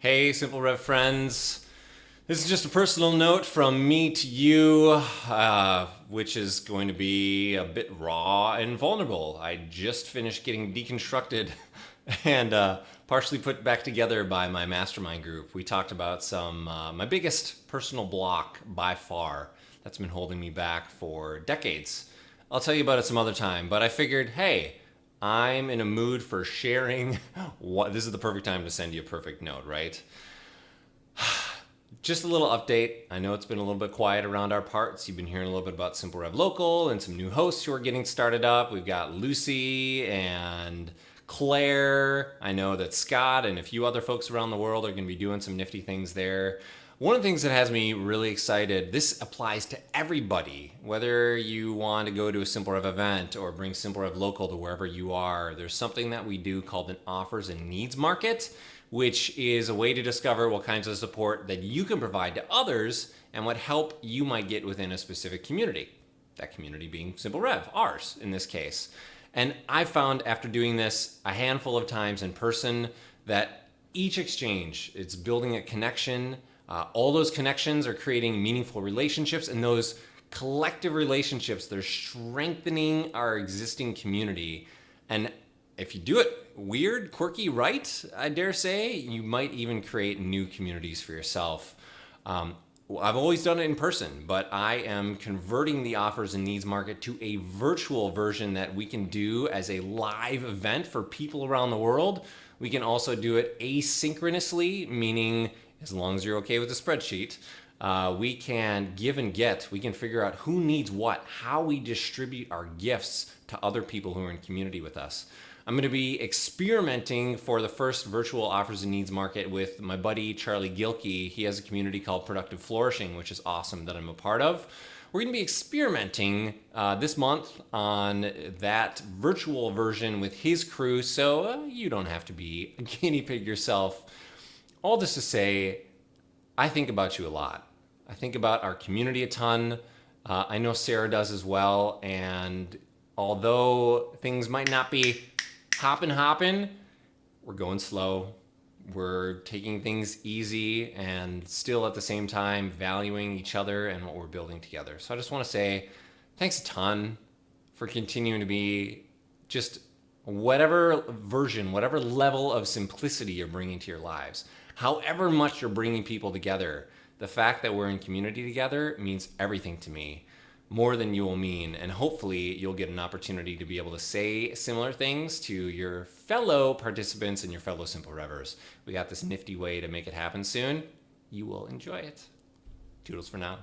Hey, Simple Rev friends. This is just a personal note from me to you, uh, which is going to be a bit raw and vulnerable. I just finished getting deconstructed and uh, partially put back together by my mastermind group. We talked about some, uh, my biggest personal block by far that's been holding me back for decades. I'll tell you about it some other time, but I figured, hey, I'm in a mood for sharing what this is the perfect time to send you a perfect note, right? Just a little update. I know it's been a little bit quiet around our parts. You've been hearing a little bit about Simple Rev Local and some new hosts who are getting started up. We've got Lucy and Claire. I know that Scott and a few other folks around the world are going to be doing some nifty things there. One of the things that has me really excited, this applies to everybody, whether you want to go to a Simple Rev event or bring Simple Rev local to wherever you are. There's something that we do called an offers and needs market, which is a way to discover what kinds of support that you can provide to others and what help you might get within a specific community. That community being Simple Rev, ours in this case. And I found after doing this a handful of times in person that each exchange, it's building a connection, uh, all those connections are creating meaningful relationships and those collective relationships, they're strengthening our existing community. And if you do it weird, quirky, right, I dare say, you might even create new communities for yourself. Um, I've always done it in person, but I am converting the offers and needs market to a virtual version that we can do as a live event for people around the world. We can also do it asynchronously, meaning as long as you're okay with the spreadsheet, uh, we can give and get. We can figure out who needs what, how we distribute our gifts to other people who are in community with us. I'm going to be experimenting for the first virtual offers and needs market with my buddy Charlie Gilkey. He has a community called Productive Flourishing, which is awesome that I'm a part of. We're to be experimenting uh, this month on that virtual version with his crew, so uh, you don't have to be a guinea pig yourself all this to say, I think about you a lot. I think about our community a ton. Uh, I know Sarah does as well. And although things might not be hopping, hopping, we're going slow. We're taking things easy and still at the same time valuing each other and what we're building together. So I just want to say thanks a ton for continuing to be just whatever version, whatever level of simplicity you're bringing to your lives however much you're bringing people together, the fact that we're in community together means everything to me more than you will mean. And hopefully you'll get an opportunity to be able to say similar things to your fellow participants and your fellow Simple Revers. We got this nifty way to make it happen soon. You will enjoy it. Toodles for now.